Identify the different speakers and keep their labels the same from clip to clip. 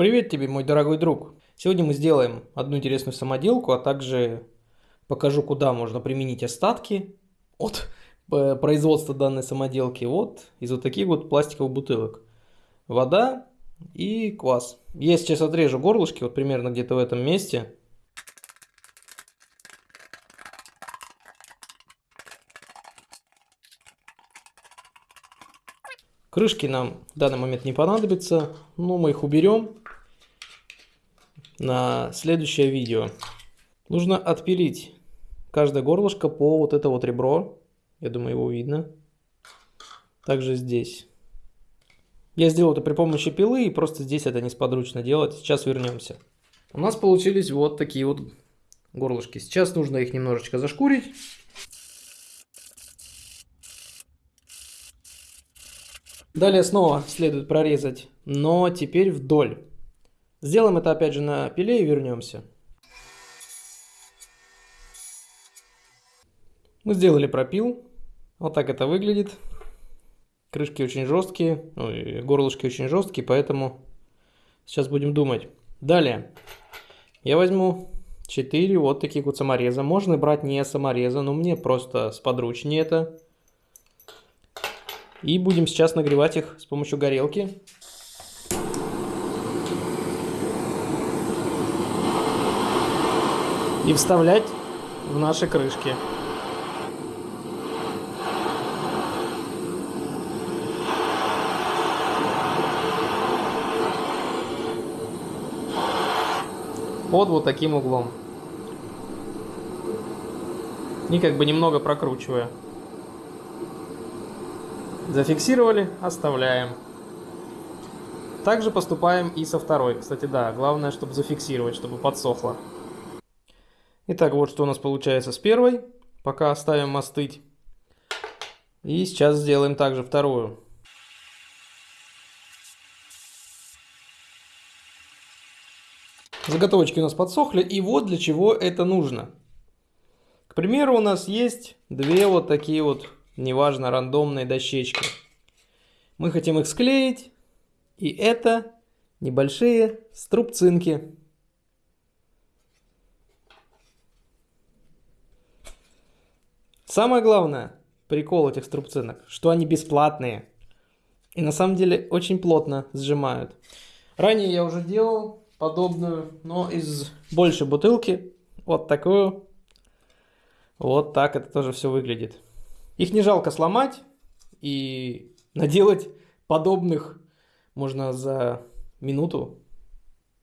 Speaker 1: Привет тебе, мой дорогой друг! Сегодня мы сделаем одну интересную самоделку, а также покажу, куда можно применить остатки от э, производства данной самоделки вот из вот таких вот пластиковых бутылок. Вода и квас. Я сейчас отрежу горлышки, вот примерно где-то в этом месте. Крышки нам в данный момент не понадобятся, но мы их уберем на следующее видео. Нужно отпилить каждое горлышко по вот это вот ребро. Я думаю, его видно. Также здесь. Я сделал это при помощи пилы, и просто здесь это несподручно делать. Сейчас вернемся. У нас получились вот такие вот горлышки. Сейчас нужно их немножечко зашкурить. Далее снова следует прорезать, но теперь вдоль. Сделаем это опять же на пиле и вернемся. Мы сделали пропил. Вот так это выглядит. Крышки очень жесткие, ну, горлышки очень жесткие, поэтому сейчас будем думать. Далее, я возьму 4 вот таких вот самореза. Можно брать не самореза, но мне просто сподручнее это. И будем сейчас нагревать их с помощью горелки. И вставлять в наши крышки. Под вот таким углом. И как бы немного прокручивая. Зафиксировали, оставляем. Также поступаем и со второй. Кстати, да, главное, чтобы зафиксировать, чтобы подсохло. Итак, вот что у нас получается с первой. Пока оставим остыть. И сейчас сделаем также вторую. Заготовочки у нас подсохли. И вот для чего это нужно. К примеру, у нас есть две вот такие вот неважно, рандомные дощечки. Мы хотим их склеить, и это небольшие струбцинки. Самое главное, прикол этих струбцинок, что они бесплатные. И на самом деле очень плотно сжимают. Ранее я уже делал подобную, но из большей бутылки. Вот такую. Вот так это тоже все выглядит. Их не жалко сломать и наделать подобных можно за минуту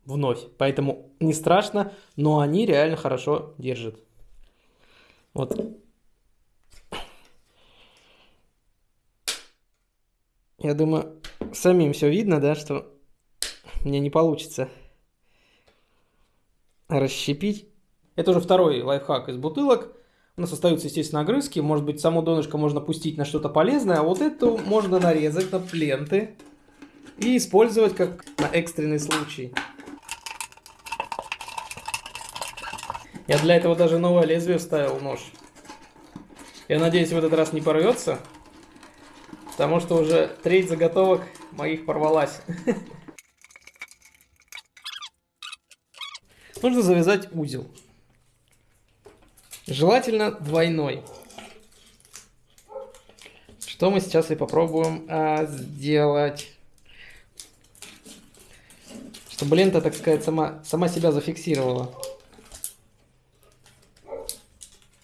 Speaker 1: вновь. Поэтому не страшно, но они реально хорошо держат. Вот. Я думаю, самим все видно, да, что мне не получится расщепить. Это уже второй лайфхак из бутылок. У нас остаются, естественно, огрызки. Может быть, само донышко можно пустить на что-то полезное, а вот эту можно нарезать на пленты и использовать как на экстренный случай. Я для этого даже новое лезвие вставил нож. Я надеюсь, в этот раз не порвется, потому что уже треть заготовок моих порвалась. Нужно завязать узел. Желательно двойной. Что мы сейчас и попробуем а, сделать. Чтобы лента, так сказать, сама, сама себя зафиксировала.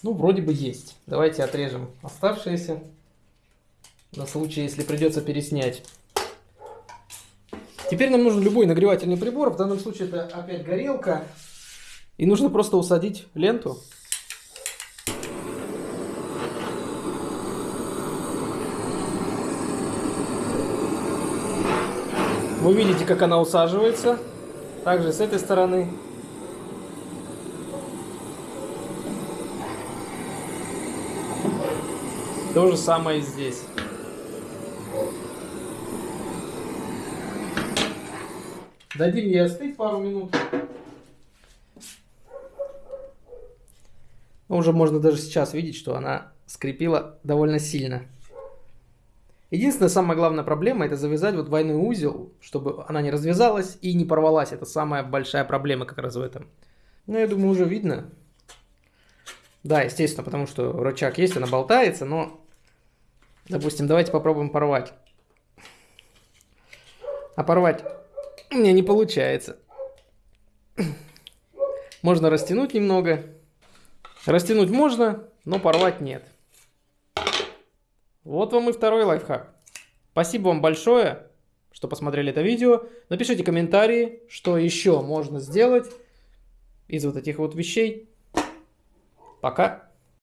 Speaker 1: Ну, вроде бы есть. Давайте отрежем оставшиеся. На случай, если придется переснять. Теперь нам нужен любой нагревательный прибор. В данном случае это опять горелка. И нужно просто усадить ленту. Вы видите, как она усаживается. Также с этой стороны. То же самое и здесь. Дадим ей остыть пару минут. Уже можно даже сейчас видеть, что она скрепила довольно сильно. Единственная самая главная проблема это завязать вот двойной узел, чтобы она не развязалась и не порвалась. Это самая большая проблема как раз в этом. Ну, я думаю, уже видно. Да, естественно, потому что рычаг есть, она болтается, но, допустим, давайте попробуем порвать. А порвать мне не получается. Можно растянуть немного. Растянуть можно, но порвать нет. Вот вам и второй лайфхак. Спасибо вам большое, что посмотрели это видео. Напишите комментарии, что еще можно сделать из вот этих вот вещей. Пока.